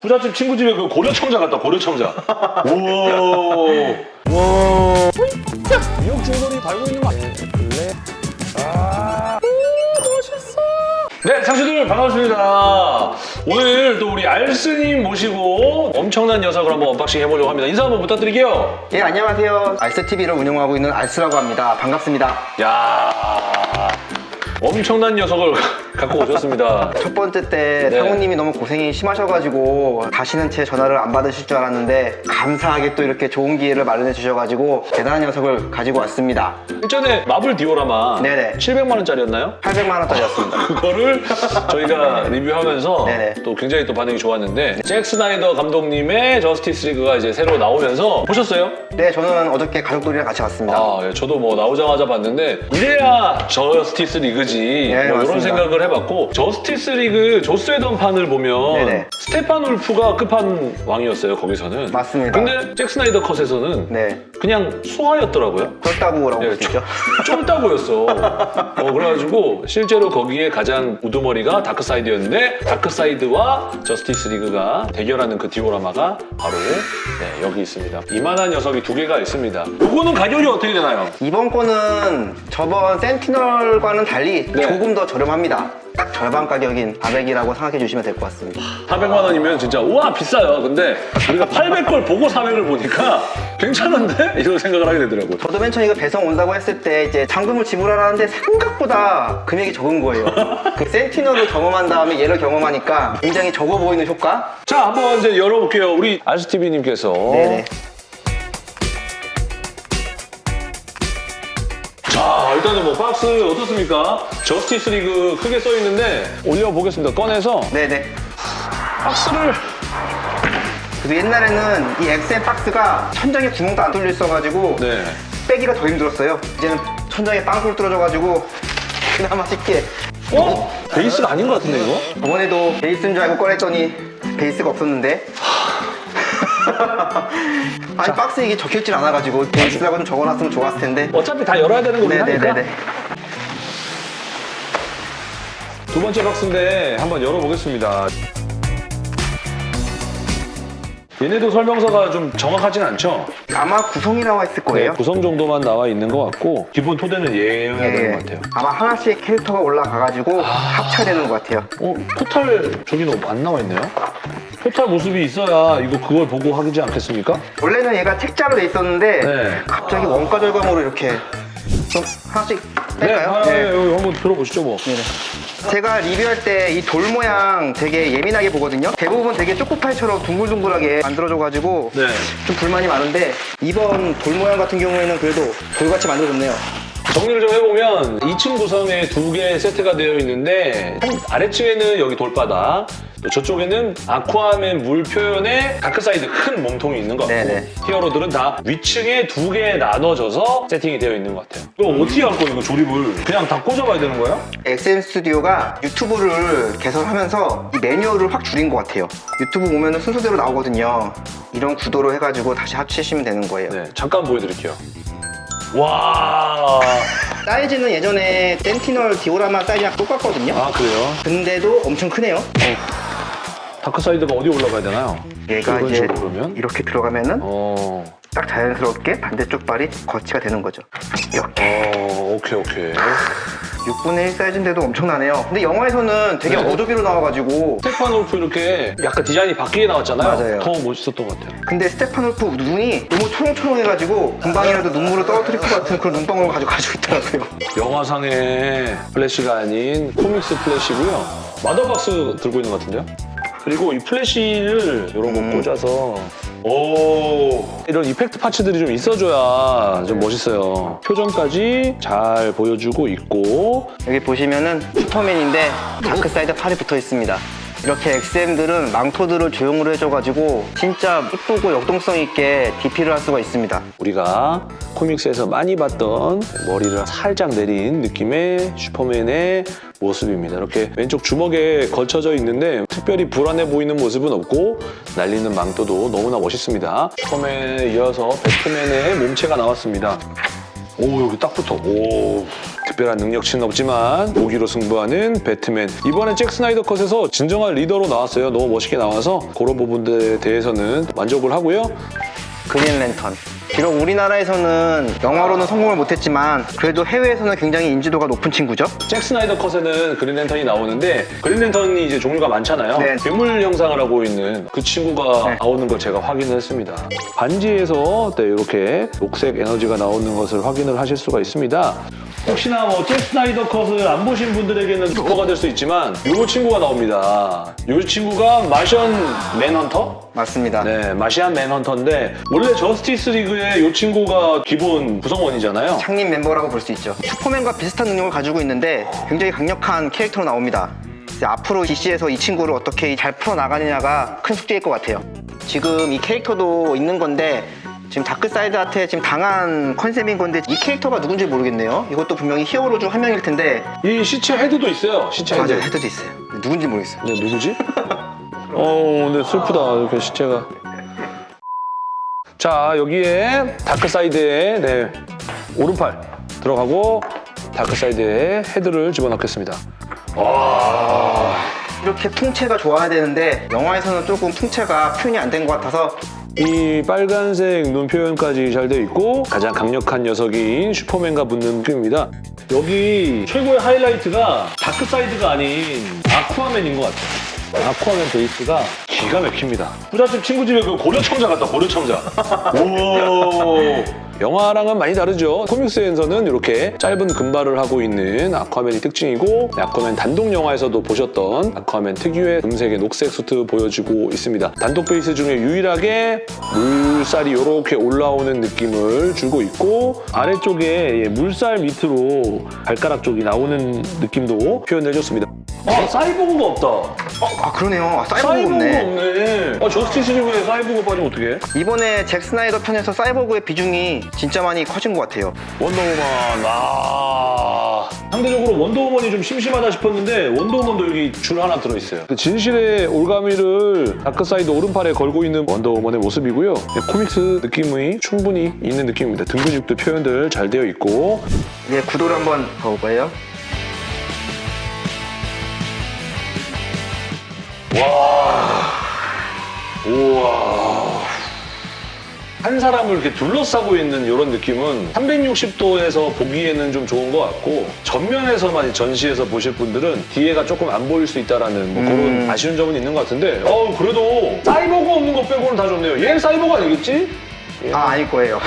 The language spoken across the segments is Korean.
부잣집 친구 집에 그 고려청자 같다 고려청자 우와. 와. 미역 줄거리 달고 있는 거 아니에요? 블랙 아. 멋있어 네 상수들 반갑습니다. 오늘 또 우리 알스님 모시고 엄청난 녀석을 한번 unboxing 해보려고 합니다. 인사 한번 부탁드릴게요. 예, 안녕하세요. 알스TV를 운영하고 있는 알스라고 합니다. 반갑습니다. 야 엄청난 녀석을 갖고 오셨습니다 첫 번째 때 네. 상우님이 너무 고생이 심하셔가지고 다시는 제 전화를 안 받으실 줄 알았는데 감사하게 또 이렇게 좋은 기회를 마련해 주셔가지고 대단한 녀석을 가지고 왔습니다. 일전에 마블 디오라마 네네. 700만 원짜리였나요? 800만 원짜리였습니다. 그거를 저희가 리뷰하면서 네네. 또 굉장히 또 반응이 좋았는데 잭 스나이더 감독님의 저스티스 리그가 이제 새로 나오면서 보셨어요? 네, 저는 어저께 가족들이랑 같이 봤습니다. 아, 예, 저도 뭐 나오자마자 봤는데 이래야 저스티스 리그지 네, 뭐 이런. 생각을 해봤고 저스티스 리그 조스 웨던 판을 보면 네네. 스테판 울프가 끝판 왕이었어요 거기서는 맞습니다. 근데 잭 스나이더 컷에서는 네, 그냥 수하였더라고요 쫄따구라고 예, 볼수 있죠. 쫄따구였어. 어, 그래가지고 실제로 거기에 가장 우두머리가 다크사이드였는데 다크사이드와 저스티스 리그가 대결하는 그 디오라마가 바로 네, 여기 있습니다. 이만한 녀석이 두 개가 있습니다. 이거는 가격이 어떻게 되나요? 이번 거는 저번 센티널과는 달리 네. 조금 더 저렴합니다. 딱 절반 가격인 400이라고 생각해 주시면 될 것 같습니다. 400만 원이면 진짜 우와 비싸요. 근데 우리가 800걸 보고 400을 보니까 괜찮은데? 이런 생각을 하게 되더라고요. 저도 맨 처음에 이거 배송 온다고 했을 때 이제 잔금을 지불하라는데 생각보다 금액이 적은 거예요. 그 센티널을 경험한 다음에 얘를 경험하니까 굉장히 적어 보이는 효과? 자, 한번 이제 열어볼게요. 우리 알스티비님께서 일단은 뭐 박스 어떻습니까? 저스티스 리그 크게 써 있는데 올려보겠습니다. 꺼내서 네네. 박스를 그래도 옛날에는 이 XM 박스가 천장에 구멍도 안 뚫려 있어가지고 네. 빼기가 더 힘들었어요. 이제는 천장에 빵꾸를 뚫어져가지고 그나마 쉽게. 어? 베이스가 아닌 것 같은데 이거? 저번에도 베이스인 줄 알고 꺼냈더니 베이스가 없었는데. 아니 박스에 이게 적혀있진 않아가지고 베이스라고 좀 적어놨으면 좋았을 텐데. 어차피 다 열어야 되는 거긴 네네네네. 두 번째 박스인데 한번 열어보겠습니다. 얘네도 설명서가 좀 정확하진 않죠? 아마 구성이 나와 있을 거예요. 네, 구성 정도만 나와 있는 것 같고 기본 토대는 얘여야 예, 되는 것 같아요. 아마 하나씩 캐릭터가 올라가가지고 합쳐되는 것 같아요. 어? 포탈 저기는 안 나와 있네요? 포탈 모습이 있어야 이거 그걸 보고 하지 않겠습니까? 원래는 얘가 책자로 돼 있었는데 네. 갑자기 원가 절감으로 이렇게 좀 하나씩 뺄까요? 아, 네, 한번 들어보시죠 뭐. 네네. 제가 리뷰할 때 이 돌 모양 되게 예민하게 보거든요. 대부분 되게 초코파이처럼 둥글둥글하게 만들어줘가지고 네. 좀 불만이 많은데 이번 돌 모양 같은 경우에는 그래도 돌같이 만들어줬네요. 정리를 좀 해보면 2층 구성에 두 개 세트가 되어 있는데 한 아래층에는 여기 돌바닥 또 저쪽에는 아쿠아맨 물 표현의 다크사이드 큰 몸통이 있는 것 같고 네네. 히어로들은 다 위층에 두 개 나눠져서 세팅이 되어 있는 것 같아요 이거 어떻게 할 거야 이거 조립을 그냥 다 꽂아봐야 되는 거야? XM 스튜디오가 유튜브를 개설하면서 이 매뉴얼을 확 줄인 것 같아요. 유튜브 보면 순서대로 나오거든요. 이런 구도로 해가지고 다시 합치시면 되는 거예요. 네 잠깐 보여드릴게요 와... 사이즈는 예전에 센티널 디오라마 사이즈랑 똑같거든요. 아 그래요? 근데도 엄청 크네요. 다크사이드가 어디 올라가야 되나요? 얘가 이제 그러면? 이렇게 들어가면은 어... 딱 자연스럽게 반대쪽 발이 거치가 되는 거죠. 이렇게. 어... 오케이 오케이 6분의 1 사이즈인데도 엄청나네요. 근데 영화에서는 되게 네. 어도비로 나와가지고 스테판 울프 이렇게 약간 디자인이 바뀌게 나왔잖아요 맞아요. 더 멋있었던 것 같아요 근데 스테판 울프 눈이 너무 초롱초롱해가지고 금방이라도 눈물을 떨어뜨릴 것 같은 그런 눈덩이를 가지고 가지고 있더라고요. 영화상의 플래시가 아닌 comics 플래시고요. 마더박스 들고 있는 것 같은데요? 그리고 이 플래시를 이런 거 음. 꽂아서 오 이런 effect parts들이 좀 있어줘야 좀 멋있어요. 표정까지 잘 보여주고 있고 여기 보시면은 슈퍼맨인데 다크사이드 팔이 붙어 있습니다. 이렇게 XM들은 망토들을 조형으로 해줘가지고 진짜 이쁘고 역동성 있게 DP를 할 수가 있습니다. 우리가 comics에서 많이 봤던 머리를 살짝 내린 느낌의 슈퍼맨의 모습입니다. 이렇게 왼쪽 주먹에 걸쳐져 있는데 특별히 불안해 보이는 모습은 없고 날리는 망토도 너무나 멋있습니다. 슈퍼맨에 이어서 배트맨의 몸체가 나왔습니다. 오 여기 딱 붙어. 오 특별한 능력치는 없지만 무기로 승부하는 배트맨. 이번에 잭 스나이더 컷에서 진정한 리더로 나왔어요. 너무 멋있게 나와서 그런 부분들에 대해서는 만족을 하고요. 그린 랜턴. 비록 우리나라에서는 영화로는 성공을 못했지만 그래도 해외에서는 굉장히 인지도가 높은 친구죠. 잭 스나이더 컷에는 그린랜턴이 나오는데 그린랜턴이 이제 종류가 많잖아요. 네. 괴물 형상을 하고 있는 그 친구가 네. 나오는 걸 제가 확인을 했습니다. 반지에서 네, 이렇게 녹색 에너지가 나오는 것을 확인을 하실 수가 있습니다. 혹시나 뭐잭 스나이더 컷을 안 보신 분들에게는 스포가 될 수 있지만 이 친구가 나옵니다. 이 친구가 마션 맨헌터? 맞습니다. 네, 마션 맨헌터인데 원래 저스티스 리그 의이 친구가 기본 구성원이잖아요. 창립 멤버라고 볼 수 있죠. 슈퍼맨과 비슷한 능력을 가지고 있는데 굉장히 강력한 캐릭터로 나옵니다. 이제 앞으로 DC에서 이 친구를 어떻게 잘 풀어나가느냐가 큰 숙제일 것 같아요. 지금 이 캐릭터도 있는 건데 지금 다크사이드한테 지금 당한 컨셉인 건데 이 캐릭터가 누군지 모르겠네요. 이것도 분명히 히어로 중 한 명일 텐데 이 시체 헤드도 있어요. 시체 헤드. 맞아요. 헤드도 있어요. 누군지 모르겠어요. 네, 누구지? 어, 근데 슬프다. 이렇게 시체가. 자, 여기에 다크사이드의 네, 오른팔 들어가고 다크사이드의 헤드를 집어넣겠습니다. 이렇게 풍채가 좋아야 되는데 영화에서는 조금 풍채가 표현이 안 된 것 같아서 이 빨간색 눈 표현까지 잘 되어 있고 가장 강력한 녀석인 슈퍼맨과 붙는 느낌입니다. 여기 최고의 하이라이트가 다크사이드가 아닌 아쿠아맨인 것 같아요. 아쿠아맨 베이스가 기가 막힙니다. 부잣집 친구 집에 그 고려 청자 같다, 고려 청자. 오. 영화랑은 많이 다르죠. comics에서는 이렇게 짧은 금발을 하고 있는 아쿠아맨이 특징이고 아쿠아맨 단독 영화에서도 보셨던 아쿠아맨 특유의 금색에 녹색 수트 보여주고 있습니다. 단독 베이스 중에 유일하게 물살이 이렇게 올라오는 느낌을 주고 있고 아래쪽에 예, 물살 밑으로 발가락 쪽이 나오는 느낌도 표현해줬습니다. 아, 사이보그가 없다. 어, 아 그러네요. 아, 사이보그가 없네. 없네. 아, 저스티스 리그에 사이보그 빠지면 어떡해? 이번에 잭 스나이더 컷에서 사이보그의 비중이 진짜 많이 커진 것 같아요. 원더우먼 아. 상대적으로 원더우먼이 좀 심심하다 싶었는데 원더우먼도 여기 줄 하나 들어있어요. 그 진실의 올가미를 다크사이드 오른팔에 걸고 있는 원더우먼의 모습이고요. 네, comics 느낌이 충분히 있는 느낌입니다. 등 근육도 표현들 잘 되어 있고. 이제 구도를 한번 봐볼까요? 우와 한 사람을 이렇게 둘러싸고 있는 이런 느낌은 360도에서 보기에는 좀 좋은 것 같고 전면에서만 전시해서 보실 분들은 뒤에가 조금 안 보일 수 있다라는 뭐 그런 음. 아쉬운 점은 있는 것 같은데 어 그래도 사이버가 없는 것 빼고는 다 좋네요 얘 사이버가 아니겠지? 아 아닐 거예요.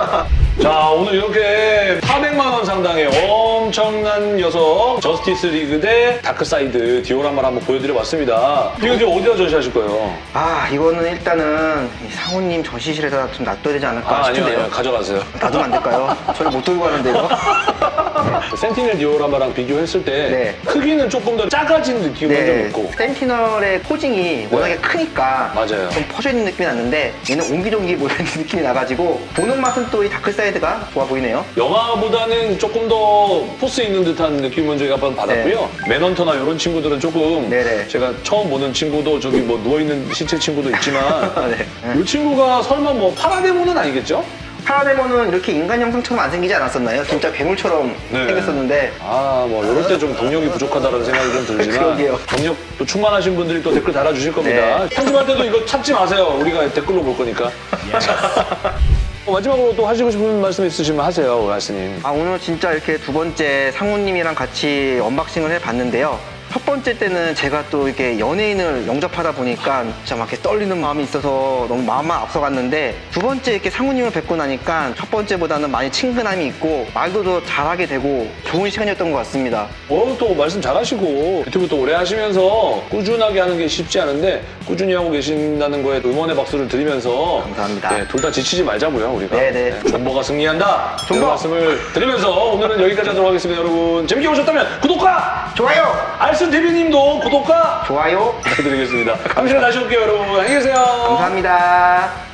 자 오늘 이렇게 400만 원 상당의 엄청난 녀석 저스티스 리그 대 다크사이드 디오라마를 한번 보여드려봤습니다 이거 지금 어디다 전시하실 거예요? 아 이거는 일단은 이 상우님 전시실에다 좀 놔둬야 되지 않을까 아 아니요 싶은데요. 아니요 가져가세요 놔두면 안 될까요? 저를 못 들고 가는데 이거? 센티넬 디오라마랑 비교했을 때 네. 크기는 조금 더 작아진 느낌은 좀 네. 있고 센티널의 posing이 워낙에 크니까 맞아요. 좀 퍼져 있는 느낌이 났는데 얘는 옹기종기 모여있는 느낌이 나가지고 보는 맛은 또 이 다크사이드가 좋아 보이네요. 영화 보다는 조금 더 포스 있는 듯한 느낌은 저희가 한번 받았고요 맨헌터나 이런 친구들은 조금 네. 네네. 제가 처음 보는 친구도 저기 뭐 누워있는 시체 친구도 있지만 네. 이 친구가 설마 뭐 파라데모는 아니겠죠? 파라데모는 이렇게 인간 형상처럼 안 생기지 않았었나요? 진짜 괴물처럼 네. 생겼었는데 아, 뭐, 이럴 때 좀 동력이 부족하다는 생각이 좀 들지만. 그러게요. 동력도 충만하신 분들이 또 댓글 달아주실 겁니다. 네. 편집할 때도 이거 찾지 마세요. 우리가 댓글로 볼 거니까. 어, 마지막으로 또 하시고 싶은 말씀 있으시면 하세요, 오라스님. 아 오늘 진짜 이렇게 두 번째 상우님이랑 같이 unboxing을 해봤는데요. 첫 번째 때는 제가 또 이렇게 연예인을 영접하다 보니까 진짜 막 이렇게 떨리는 마음이 있어서 너무 마음만 앞서갔는데 두 번째 이렇게 상우님을 뵙고 나니까 첫 번째보다는 많이 친근함이 있고 말도 더 잘하게 되고 좋은 시간이었던 것 같습니다. 어, 또 말씀 잘하시고 유튜브 또 오래 하시면서 꾸준하게 하는 게 쉽지 않은데 꾸준히 하고 계신다는 거에 응원의 박수를 드리면서 감사합니다. 네, 둘 다 지치지 말자고요, 우리가. 네네. 존버가 승리한다. 존버! 말씀을 드리면서 오늘은 여기까지 하도록 하겠습니다, 여러분. 재밌게 보셨다면 구독과 좋아요! 알슨 TV님도 구독과 좋아요! 부탁드리겠습니다. 시간에 다시 올게요, 여러분. 안녕히 계세요. 감사합니다.